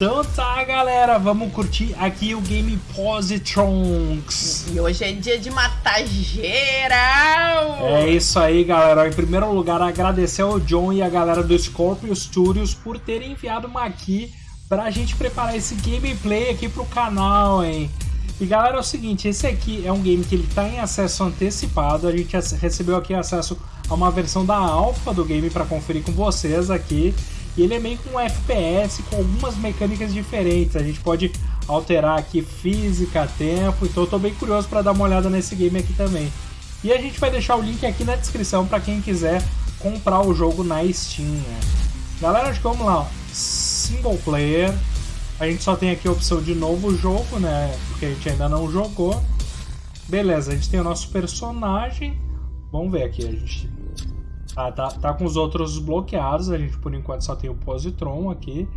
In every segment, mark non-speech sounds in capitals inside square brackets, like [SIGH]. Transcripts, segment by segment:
Então tá, galera, vamos curtir aqui o Game Positrons. E hoje é dia de matar geral! É isso aí, galera. Em primeiro lugar, agradecer ao John e a galera do Scorpio Studios por terem enviado uma aqui pra gente preparar esse gameplay aqui pro canal, hein? E galera, é o seguinte, esse aqui é um game que ele tá em acesso antecipado, a gente recebeu aqui acesso a uma versão da alfa do game para conferir com vocês aqui. E ele é meio com um FPS com algumas mecânicas diferentes. A gente pode alterar aqui física, tempo. Então eu tô bem curioso para dar uma olhada nesse game aqui também. E a gente vai deixar o link aqui na descrição para quem quiser comprar o jogo na Steam. Né? Galera, acho que vamos lá. Single player. A gente só tem aqui a opção de novo jogo, né? Porque a gente ainda não jogou. Beleza, a gente tem o nosso personagem. Vamos ver aqui, a gente ah, tá, tá com os outros bloqueados, a gente por enquanto só tem o Positron aqui.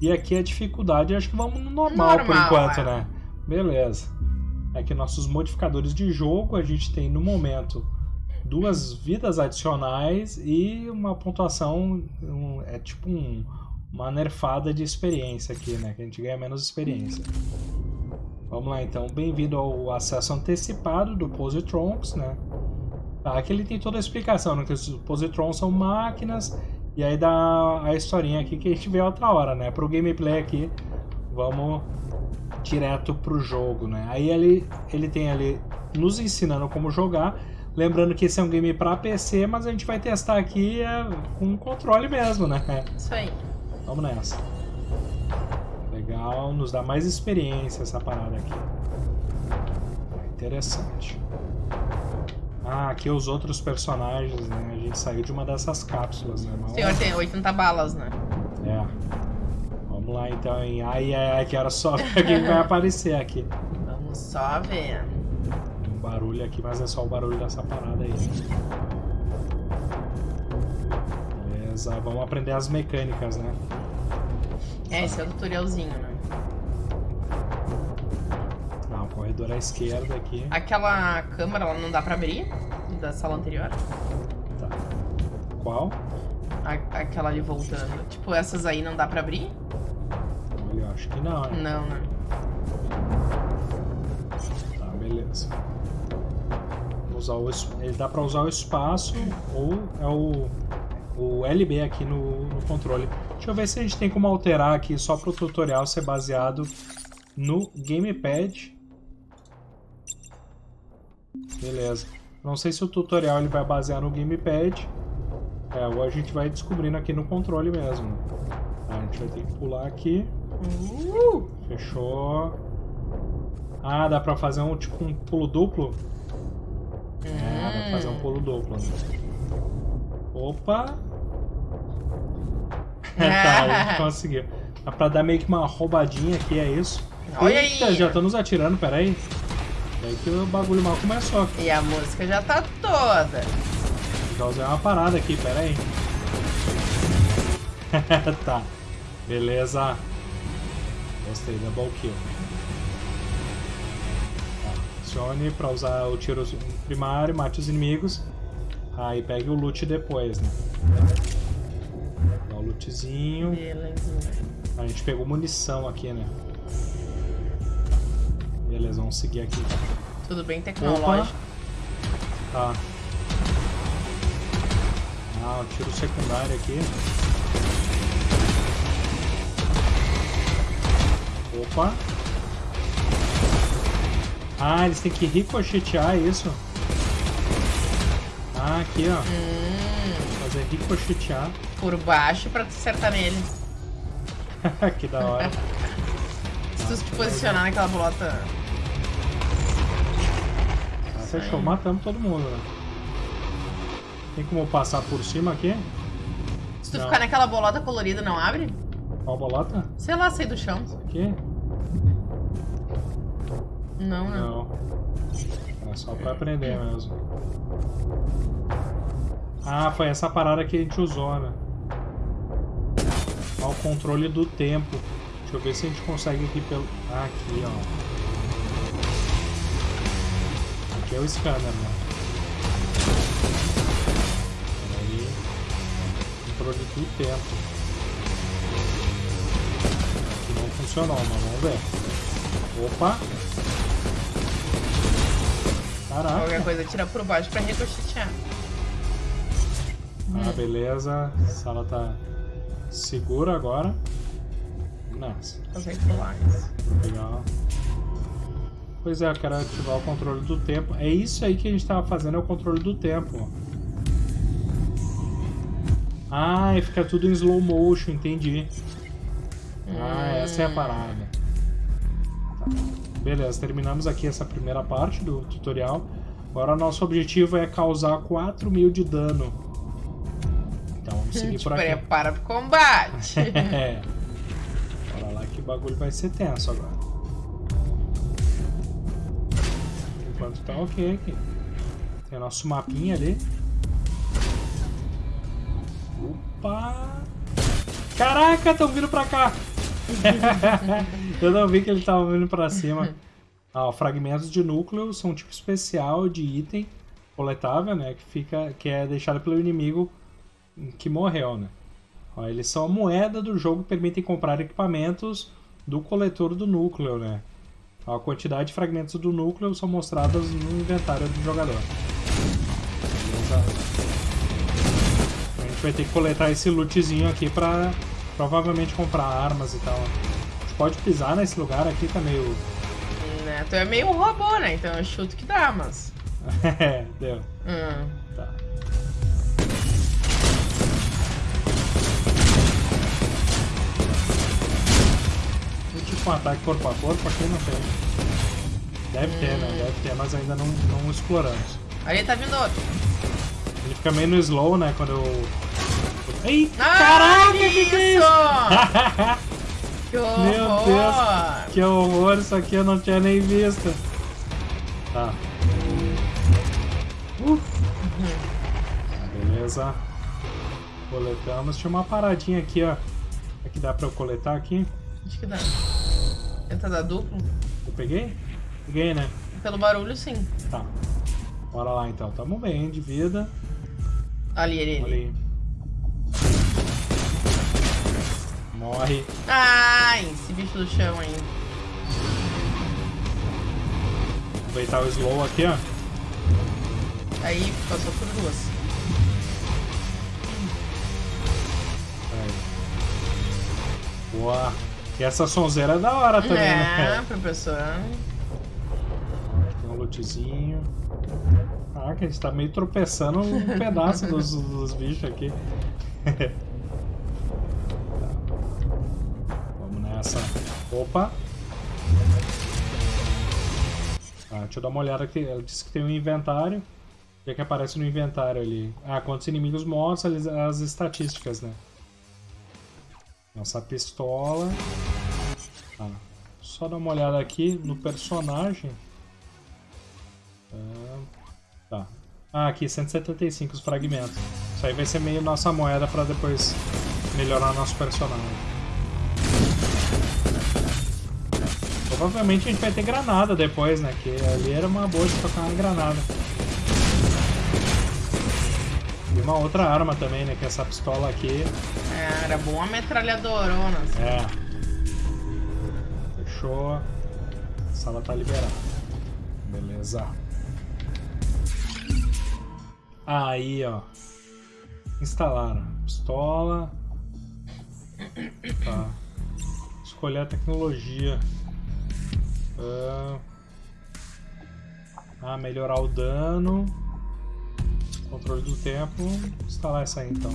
E aqui a dificuldade, acho que vamos no normal, normal por enquanto, é. né? Beleza. Aqui nossos modificadores de jogo, a gente tem no momento duas vidas adicionais e uma pontuação, um, é tipo um, uma nerfada de experiência aqui, né? Que a gente ganha menos experiência. Vamos lá então, bem-vindo ao acesso antecipado do Positrons, né? Tá, aqui ele tem toda a explicação, né? Que os positrons são máquinas, e aí dá a historinha aqui que a gente vê outra hora, né? Pro gameplay aqui, vamos direto pro jogo, né? Aí ele, ele tem ali nos ensinando como jogar, lembrando que esse é um game para PC, mas a gente vai testar aqui é, com controle mesmo, né? Isso aí. Vamos nessa. Legal, nos dá mais experiência essa parada aqui. Interessante. Ah, aqui os outros personagens, né? A gente saiu de uma dessas cápsulas, né? Mas, o senhor tem 80 balas, né? É. Vamos lá então, hein? Ai, ai, ai, que era só ver [LAUGHS] quem vai aparecer aqui. Vamos só ver. Um barulho aqui, mas é só o barulho dessa parada aí. Beleza, vamos aprender as mecânicas, né? É, esse é o tutorialzinho, né? Corredor à esquerda aqui. Aquela câmera ela não dá pra abrir? Da sala anterior? Tá. Qual? A, aquela ali voltando. Tipo, essas aí não dá pra abrir? Eu acho que não, né? Não, né? Tá, beleza. Usar o, ele dá pra usar o espaço ou é o, o LB aqui no, no controle. Deixa eu ver se a gente tem como alterar aqui só pro tutorial ser baseado no gamepad Beleza. Não sei se o tutorial ele vai basear no gamepad. É, ou a gente vai descobrindo aqui no controle mesmo. Tá, a gente vai ter que pular aqui. Uh! Fechou. Ah, dá pra fazer um tipo um pulo duplo? É, dá pra fazer um pulo duplo. Opa! [LAUGHS] tá, a gente [LAUGHS] conseguiu. Dá pra dar meio que uma roubadinha aqui, é isso? Olha Eita, aí! já estão nos atirando, peraí. É aí que o bagulho mal começou. E a música já tá toda. Já usei uma parada aqui, pera aí. [LAUGHS] tá. Beleza. Gostei, double kill. Tá. Acione pra usar o tiro primário, mate os inimigos. Aí pegue o loot depois, né? Dá o lootzinho. Beleza. A gente pegou munição aqui, né? Beleza, vamos seguir aqui. Tudo bem tecnológico. Tá. Ah, o tiro secundário aqui. Opa. Ah, eles têm que ricochetear isso. Ah, aqui, ó. Hum. Fazer ricochetear. Por baixo pra acertar nele. [LAUGHS] que da hora. Se tu se posicionar naquela bolota Fechou, matamos todo mundo, né? Tem como passar por cima aqui? Se tu não. ficar naquela bolota colorida, não abre? Qual bolota? Sei lá, sair do chão. Aqui? Não, né? Não. É só pra aprender mesmo. Ah, foi essa parada que a gente usou, né? O controle do tempo. Deixa eu ver se a gente consegue aqui pelo... Ah, aqui, ó aqui é o scanner, né? Peraí. Controle do tempo. funcionou, mas vamos ver. Opa! Caraca. Qualquer coisa tira por baixo pra ricochetear. Ah, beleza. A sala tá segura agora. Nossa, Consegue pular isso. legal. Pois é, eu quero ativar o controle do tempo. É isso aí que a gente tava fazendo, é o controle do tempo. Ah, e fica tudo em slow motion, entendi. Ah, essa é a parada. Beleza, terminamos aqui essa primeira parte do tutorial. Agora nosso objetivo é causar 4 mil de dano. Então vamos seguir por aqui. prepara pro combate. [LAUGHS] É. Bora lá que o bagulho vai ser tenso agora. Enquanto tá ok aqui. Tem o nosso mapinha ali. Opa! Caraca, estão vindo pra cá! [LAUGHS] Eu não vi que ele tava vindo pra cima. Ah, ó, fragmentos de núcleo são um tipo especial de item coletável, né? Que, fica, que é deixado pelo inimigo que morreu, né? Ó, eles são a moeda do jogo que permitem comprar equipamentos do coletor do núcleo, né? A quantidade de fragmentos do núcleo são mostradas no inventário do jogador. A gente vai ter que coletar esse lootzinho aqui pra provavelmente comprar armas e tal. A gente pode pisar nesse lugar aqui, tá meio... né? Tu é meio um robô, né? Então eu chuto que dá, mas. [LAUGHS] é, deu. Hum. Tá. Um ataque corpo a corpo aqui não tem. Deve ter, né? Deve ter, mas ainda não, não exploramos. Ali tá vindo outro. Ele fica meio no slow, né? Quando eu. Ei! Ah, Caraca, que que é isso? [LAUGHS] [LAUGHS] que horror! Meu Deus, que horror, isso aqui eu não tinha nem visto. Tá. Uh. Beleza. Coletamos. Tinha uma paradinha aqui, ó. Que dá pra eu coletar aqui. Acho que dá. Tenta dar duplo? Eu peguei? Peguei, né? Pelo barulho, sim. Tá. Bora lá então. Tamo bem de vida. Ali, ele. Olha ali. aí. Morre. Ai, esse bicho do chão aí. Aproveitar o slow aqui, ó. Aí passou por duas. Aí. Boa. E essa sonzeira é da hora também, é, né? professor. Tem um lootzinho. Caraca, a gente tá meio tropeçando um [LAUGHS] pedaço dos, dos bichos aqui. Tá. [LAUGHS] Vamos nessa. Opa! Ah, deixa eu dar uma olhada aqui. Ela disse que tem um inventário. O que, é que aparece no inventário ali? Ah, quantos inimigos mortos, as estatísticas, né? Nossa pistola. Ah, só dar uma olhada aqui no personagem. Ah, tá. Ah, aqui, 175 os fragmentos. Isso aí vai ser meio nossa moeda pra depois melhorar nosso personagem. Provavelmente a gente vai ter granada depois, né? Que ali era uma boa de tocar uma granada. Uma outra arma também, né? Que é essa pistola aqui. É, era bom a metralhadorona. assim. É. Fechou. A sala tá liberada. Beleza. Aí, ó. Instalaram. Pistola. Tá. Escolher a tecnologia. Ah, ah, melhorar o dano. Controle do tempo. Instalar essa aí então.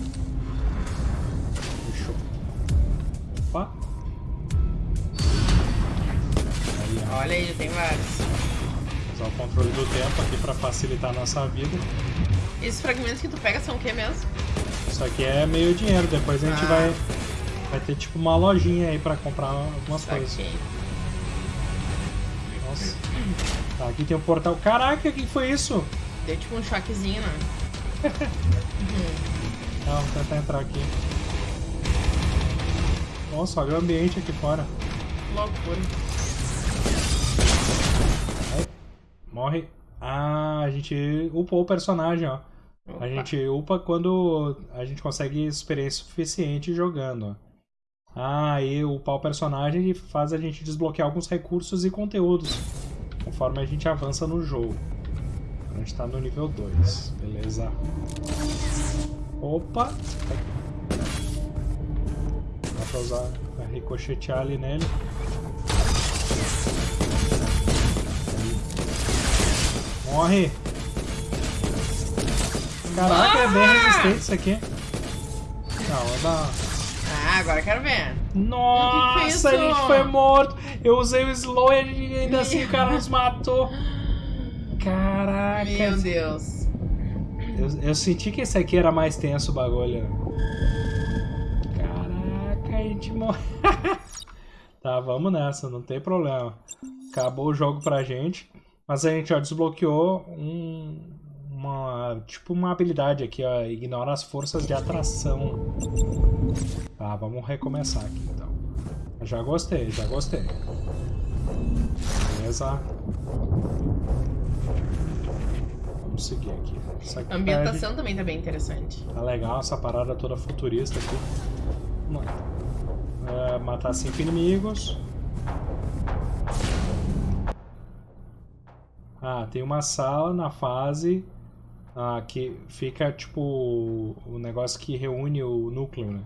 Fechou. Opa. Aí. Olha aí, tem vários. Usar o controle do tempo aqui pra facilitar a nossa vida. Esses fragmentos que tu pega são o que mesmo? Isso aqui é meio dinheiro, depois a gente Ah. vai, vai ter tipo uma lojinha aí pra comprar algumas coisas. Saquei. Nossa. Tá, aqui tem o portal. Caraca, o que foi isso? Deu tipo um choquezinho, né? Não, vou tentar entrar aqui. Nossa, olha o ambiente aqui fora. Loucura. Morre. Ah, a gente upou o personagem, ó. A Opa. gente upa quando a gente consegue experiência suficiente jogando. Ah, e upar o personagem faz a gente desbloquear alguns recursos e conteúdos conforme a gente avança no jogo. A gente tá no nível 2, beleza? Opa! Dá pra usar, pra ricochetear ali nele. Morre! Caraca, é bem resistente isso aqui. Não, é da... Ah, agora eu quero ver. Nossa, Que que a isso? gente foi morto. Eu usei o slow e ainda assim o cara nos matou. Caraca. Meu Deus. Eu, eu senti que esse aqui era mais tenso o bagulho. Caraca, a gente morreu. [LAUGHS] tá, vamos nessa, não tem problema. Acabou o jogo pra gente. Mas a gente ó, desbloqueou um, uma. Tipo uma habilidade aqui, ó. Ignora as forças de atração. Tá, vamos recomeçar aqui então. Já gostei, já gostei. Beleza. Vamos seguir aqui. A ambientação também tá bem interessante. Tá legal essa parada toda futurista aqui. Vamos lá. É, matar cinco inimigos. Ah, tem uma sala na fase ah, que fica tipo o negócio que reúne o núcleo, né?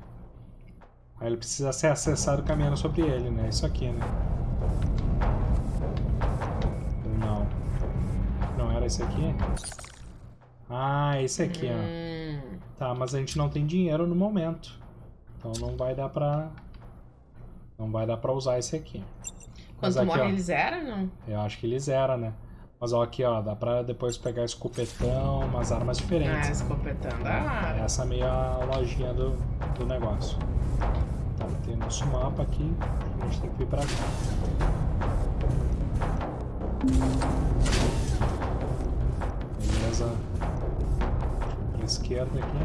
Aí ele precisa ser acessado caminhando sobre ele, né? Isso aqui, né? Era esse aqui? Ah, esse aqui, ó. Hum, Tá, mas a gente não tem dinheiro no momento. Então não vai dar pra... Não vai dar pra usar esse aqui. Quando aqui, morre, ó, ele zera, não? Eu acho que ele zera, né? Mas ó, aqui ó, dá pra depois pegar escopetão, umas armas Ah, diferentes. Ah, Essa é meio a lojinha do, do negócio. Tá, tem nosso mapa aqui. A gente tem que vir pra cá. Esquerda aqui.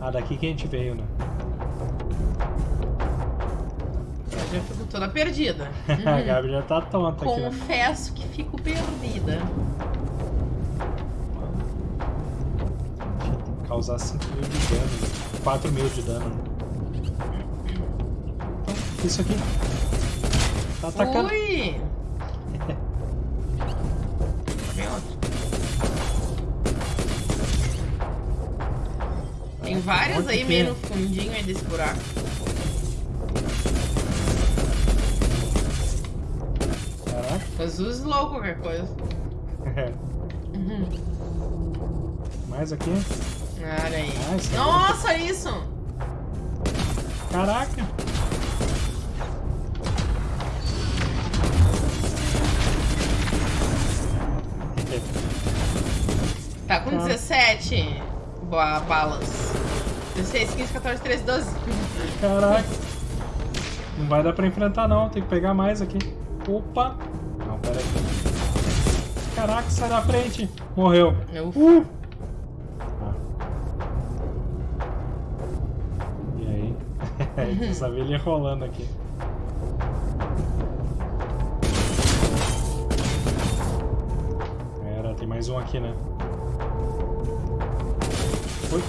Ah, daqui que a gente veio, né? eu já fico toda perdida. [LAUGHS] A. Gabi já tá tonta aqui, né? Confesso que fico perdida. Causar 5 mil de dano. 4 mil de dano. Então, isso aqui. Tá atacando. Ui! Várias aí meio no fundinho aí desse buraco. Caraca. Use slow qualquer coisa. Uhum. [LAUGHS] Mais aqui. Olha aí. Isso é Nossa, olha isso! Caraca. Tá com Tá. 17 ba- balas. 16, 15, 14, 13, 12. Caraca. Não vai dar pra enfrentar não, tem que pegar mais aqui. Opa. Não, pera aí. Caraca, sai da frente. Morreu. Eu Uh! Ah. E aí? [LAUGHS] Precisa ver ele rolando aqui. Era, tem mais um aqui, né? Foi.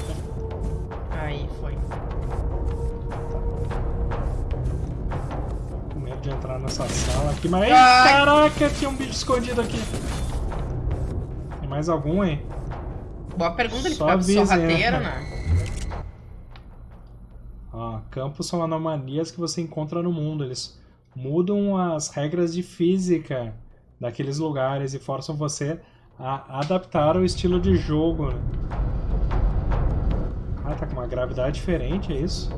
Aí, foi. Com medo de entrar nessa sala aqui, mas. Ai! caraca, tinha um bicho escondido aqui. Tem mais algum, hein? Boa pergunta, ele ficava sorrateiro, né? Ó, campos são anomalias que você encontra no mundo. Eles mudam as regras de física daqueles lugares e forçam você a adaptar o estilo de jogo. né? Ah, tá com uma gravidade diferente, é isso?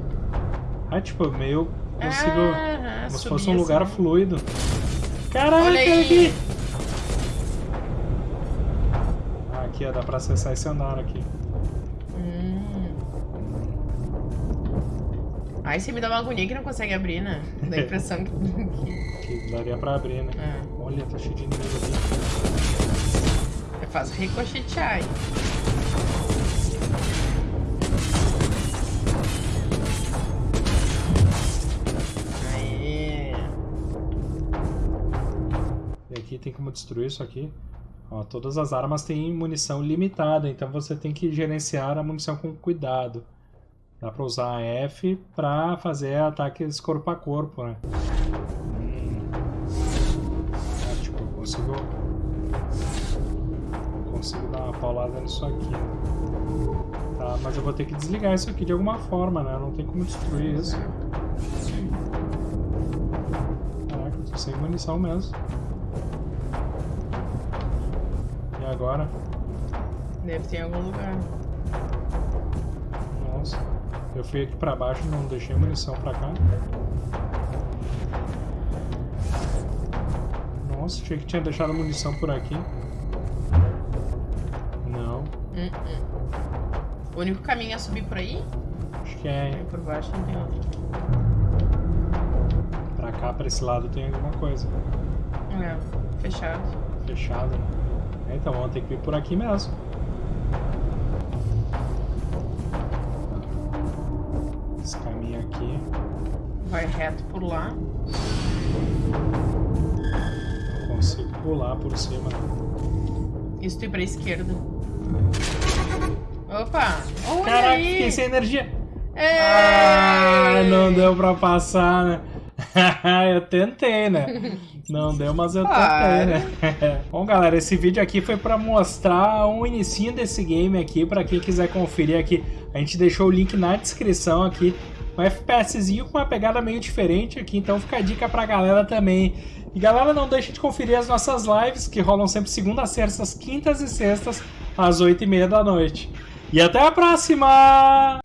Ah, tipo, meio consigo. Ah, como se fosse um lugar assim. fluido. Caraca, Olha aqui! Ah, aqui, ó, dá pra acessar esse andar aqui. Hum. Aí você me dá uma agonia que não consegue abrir, né? Dá a impressão que. [LAUGHS] que- daria pra abrir, né? É. Olha, tá cheio de inimigo aqui. Eu faço ricochetear aí. Aqui tem como destruir isso aqui. Ó, todas as armas têm munição limitada, então você tem que gerenciar a munição com cuidado. Dá pra usar F pra fazer ataques corpo a corpo, né? Ah, tipo, eu consigo... Eu consigo dar uma paulada nisso aqui? Tá, mas eu vou ter que desligar isso aqui de alguma forma, né? Não tem como destruir isso. Caraca, eu tô sem munição mesmo. E agora? Deve ter em algum lugar. Nossa. Eu fui aqui pra baixo e não deixei munição pra cá. Nossa, achei que tinha deixado munição por aqui. Não. Hum, hum. O único caminho é subir por aí? Acho que é. Por baixo não tem outro. Pra cá, pra esse lado, tem alguma coisa. É, fechado. Fechado. É, então vamos ter que ir por aqui mesmo. Esse caminho aqui. Vai reto por lá. Não consigo pular por cima. Isso ir pra esquerda. Opa! Olha Caraca, aí! fiquei sem energia. Ei! Ah, não deu pra passar, né? [LAUGHS] eu tentei, né? Não deu, mas eu tentei, né? [LAUGHS] Bom, galera, esse vídeo aqui foi pra mostrar um inicinho desse game aqui, pra quem quiser conferir aqui. A gente deixou o link na descrição aqui. Um FPSzinho com uma pegada meio diferente aqui, então fica a dica pra galera também. E galera, não deixe de conferir as nossas lives, que rolam sempre segundas, terças, quintas e sextas, às 8h30 da noite. E até a próxima!